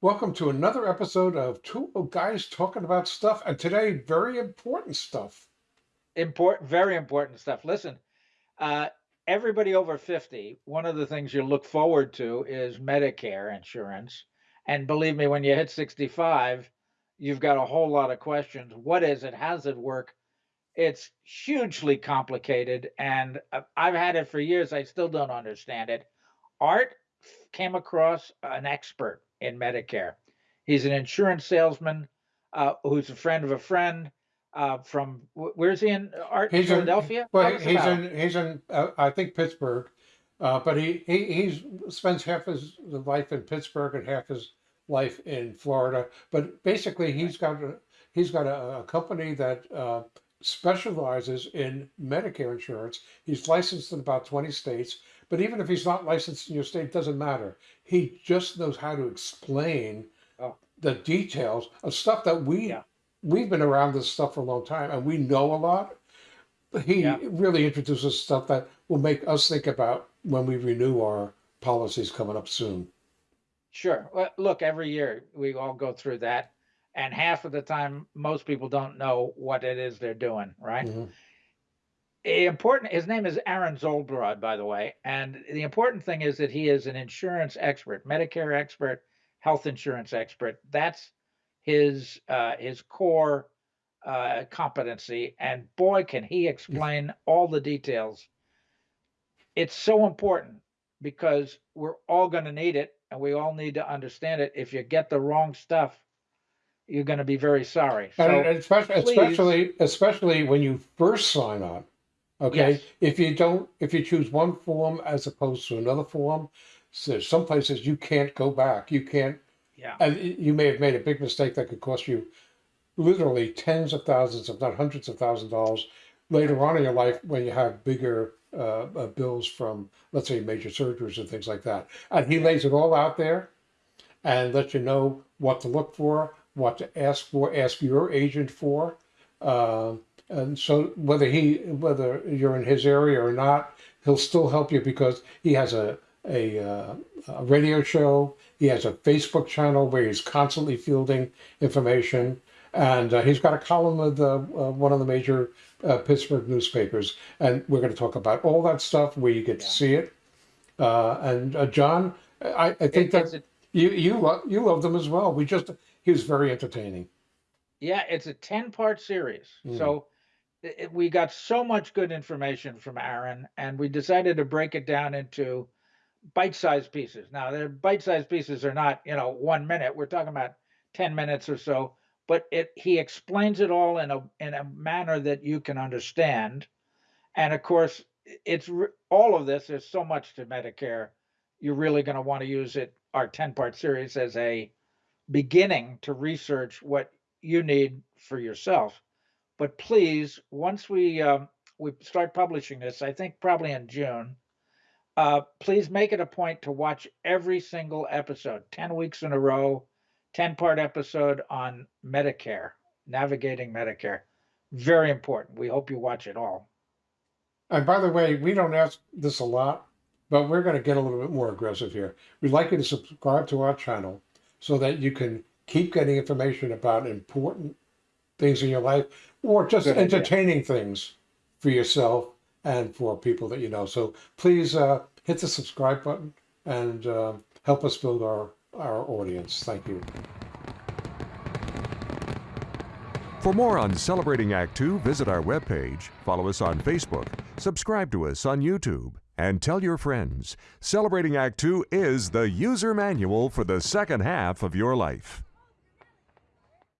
Welcome to another episode of Two Guys Talking About Stuff, and today, very important stuff. Important, very important stuff. Listen, uh, everybody over 50, one of the things you look forward to is Medicare insurance. And believe me, when you hit 65, you've got a whole lot of questions. What is it? How does it work? It's hugely complicated, and uh, I've had it for years. I still don't understand it. Art came across an expert in Medicare. He's an insurance salesman uh, who's a friend of a friend uh, from where's he in Art? He's Philadelphia. In, well, he's in he's in uh, I think Pittsburgh, uh, but he he he's spends half his life in Pittsburgh and half his life in Florida. But basically, he's got a, he's got a, a company that uh, specializes in Medicare insurance. He's licensed in about 20 states, but even if he's not licensed in your state, doesn't matter. He just knows how to explain oh. the details of stuff that we yeah. we've been around this stuff for a long time and we know a lot. He yeah. really introduces stuff that will make us think about when we renew our policies coming up soon. Sure. Well, look, every year we all go through that and half of the time most people don't know what it is they're doing right mm-hmm. Important his name is aaron zolbrod by the way and the important thing is that he is an insurance expert medicare expert health insurance expert that's his uh, his core uh, competency and boy can he explain all the details it's so important because we're all going to need it and we all need to understand it if you get the wrong stuff you're going to be very sorry. So and especially, especially, especially when you first sign on. Okay, yes. if you don't, if you choose one form as opposed to another form, so some places you can't go back. You can't. Yeah. And you may have made a big mistake that could cost you literally tens of thousands, if not hundreds of thousands of dollars later on in your life when you have bigger uh, uh, bills from, let's say, major surgeries and things like that. And he lays it all out there and lets you know what to look for, what to ask for, ask your agent for. Uh, and so whether he, whether you're in his area or not, he'll still help you because he has a, a, uh, a radio show. He has a Facebook channel where he's constantly fielding information. And uh, he's got a column with uh, uh, one of the major uh, Pittsburgh newspapers. And we're going to talk about all that stuff where you get yeah. to see it. and John, I, I think it, that you you love you love them as well. We just he was very entertaining. Yeah, it's a 10 part series. Mm. So it, we got so much good information from Aaron, and we decided to break it down into bite sized pieces. Now, the bite sized pieces are not, you know, one minute. We're talking about 10 minutes or so, but it he explains it all in a in a manner that you can understand. And of course, it's all of this. There's so much to Medicare. You're really going to want to use it, our 10 part series, as a beginning to research what you need for yourself. But please, once we um, we start publishing this, I think probably in June, uh, please make it a point to watch every single episode, 10 weeks in a row, 10 part episode on Medicare, navigating Medicare. Very important. We hope you watch it all. And by the way, we don't ask this a lot, but we're going to get a little bit more aggressive here. We'd like you to subscribe to our channel so that you can keep getting information about important things in your life or just Good entertaining idea. things for yourself and for people that you know. So please uh, hit the subscribe button and uh, help us build our, our audience. Thank you. For more on Celebrating Act Two, visit our webpage, follow us on Facebook, subscribe to us on YouTube, and tell your friends. Celebrating Act Two is the user manual for the second half of your life.